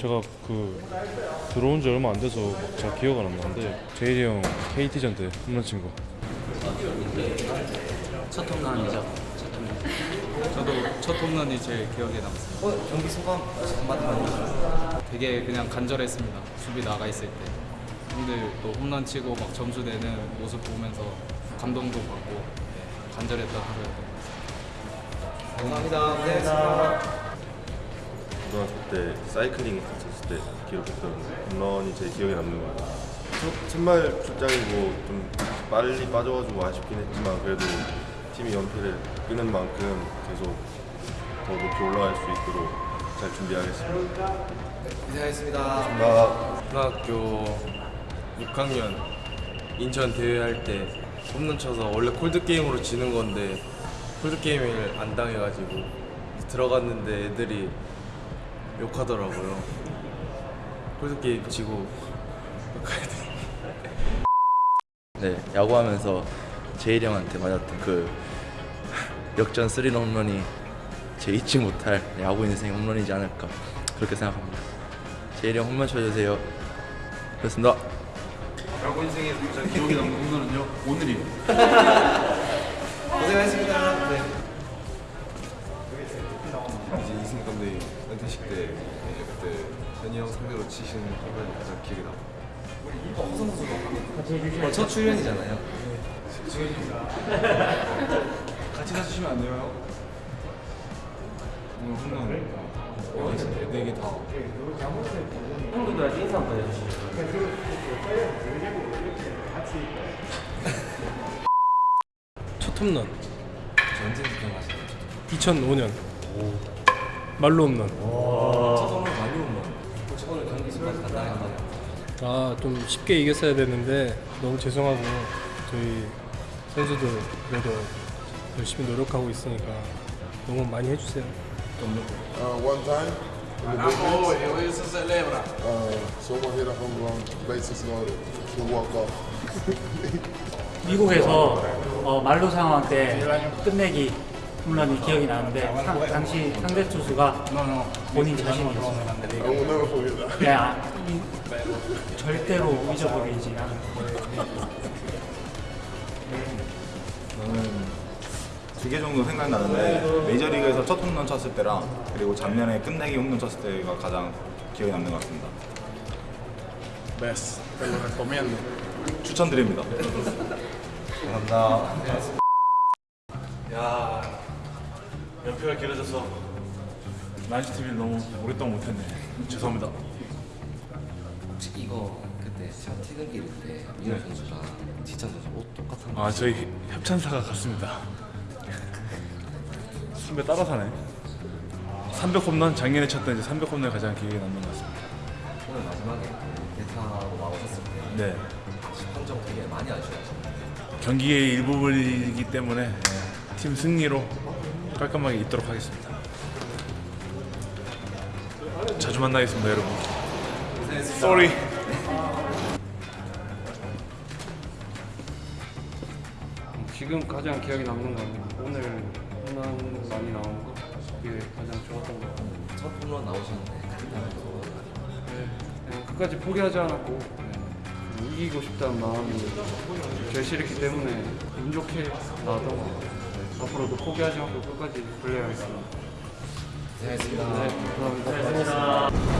제가 그 들어온 지 얼마 안 돼서 막잘 기억은 안 나는데 제일이 형 KT전 때 홈런 친 거. 첫 홈런이죠. 첫 홈런. 저도 첫 홈런이 제일 기억에 남습니다. 어, 경기 소감 한마디만 되게 그냥 간절했습니다. 수비 나가 있을 때. 형들 또 홈런 치고 막 점수 내는 모습 보면서 감동도 받고 네, 간절했던 하루였던 것 같습니다. 감사합니다. 고생했습니다. 고등학교 때 사이클링 했었을 때 기록했던 홈런이 제일 기억에 남는 것 같아요. 첫 첫말 출장이고 좀 빨리 빠져가지고 아쉽긴 했지만 그래도 팀이 연패를 끄는 만큼 계속 더 높이 올라갈 수 있도록 잘 준비하겠습니다. 고생하셨습니다. 초등학교 6학년 인천 대회 할 때 홈런 쳐서 원래 콜드 게임으로 지는 건데 콜드 게임을 안 당해가지고 들어갔는데 애들이 욕하더라고요. 콜드 게임 지고 욕해야 돼. 네, 야구하면서 제일 형한테 맞았던 그 역전 스리런 홈런이 제 잊지 못할 야구 인생 홈런이지 않을까 그렇게 생각합니다. 제일 형 홈런 쳐주세요. 그렇습니다. 야구 인생에서 가장 기억에 남는 홈런은요 오늘이에요. 고생하셨습니다. 20대 그때 현이 형 상대로 치신 순간이 가장 기억에 남아요 어, 첫 출연이잖아요. 네. 같이 가주시면 안 돼요? 오늘 혼나네. 어, 네개 다. 형들한테 인사 한번 해주시죠. 첫 홈런. 2005년. 오. 말로 홈런. 첫 홈런 많이 홈런. 혹시 오늘 경기 소감 간단하게 한번 아좀 쉽게 이겼어야 됐는데 너무 죄송하고 저희 선수들 그래도 열심히 노력하고 있으니까 너무 많이 해주세요. Uh, one time in the big leagues, uh, someone hit a home run, bases loaded, to walk off. 미국에서 어, 말로 상황 때 끝내기 홈런이 기억이 나는데 상- 당시 상대 투수가 본인 자신이 있었는데 I will never forget that. 네, 아, 이- 절대로 잊어버리지 않을 저는 두개 정도 생각나는데 메이저리그에서 첫 홈런 쳤을 때랑 그리고 작년에 끝내기 홈런 쳤을 때가 가장 기억에 남는 것 같습니다. 베스. Te lo recomiendo. 추천드립니다. 감사합니다. 야 연표가 길어져서 라이브 TV를 너무 오랫동안 못했네. 죄송합니다. 혹시 이거 그때 차 퇴근길 때 민호 선수가 지찬 선수 옷 똑같은 거 아 저희 협찬사가 같습니다. 선배 따라 사네. 300 홈런 작년에 쳤던 이제 300 홈런이 가장 기억에 남는 것 같습니다. 오늘 마지막에 그 대타로 나오셨을 때 네. 판정 되게 많이 아쉬워하셨는데 경기의 일부분이기 때문에 예, 팀 승리로 깔끔하게 있도록 하겠습니다. 자주 만나겠습니다, 여러분. Sorry. 지금 가장 기억에 남는 건 오늘 홈런 많이 나온 거 그게 가장 좋았던 것 같아요. 첫 홈런 나오셨는데 소감 그냥 끝까지 포기하지 않았고 네, 이기고 싶다는 마음이 절실했기 때문에 운 좋게 나왔던 것 같아요. 네, 앞으로도 포기하지 않고 끝까지 플레이하겠습니다. 고생하셨습니다. 네, 감사합니다.